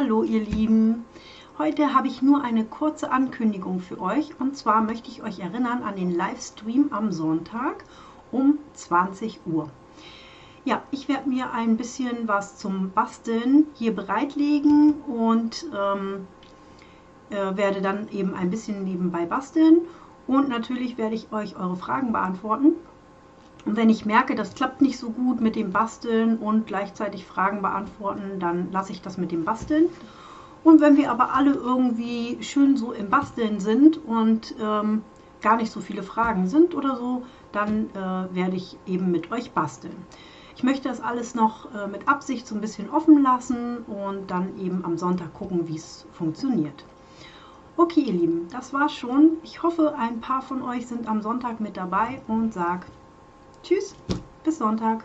Hallo ihr Lieben! Heute habe ich nur eine kurze Ankündigung für euch und zwar möchte ich euch erinnern an den Livestream am Sonntag um 20 Uhr. Ja, ich werde mir ein bisschen was zum Basteln hier bereitlegen und ähm, äh, werde dann eben ein bisschen nebenbei basteln und natürlich werde ich euch eure Fragen beantworten. Und wenn ich merke, das klappt nicht so gut mit dem Basteln und gleichzeitig Fragen beantworten, dann lasse ich das mit dem Basteln. Und wenn wir aber alle irgendwie schön so im Basteln sind und ähm, gar nicht so viele Fragen sind oder so, dann äh, werde ich eben mit euch basteln. Ich möchte das alles noch äh, mit Absicht so ein bisschen offen lassen und dann eben am Sonntag gucken, wie es funktioniert. Okay, ihr Lieben, das war's schon. Ich hoffe, ein paar von euch sind am Sonntag mit dabei und sag Tschüss, bis Sonntag.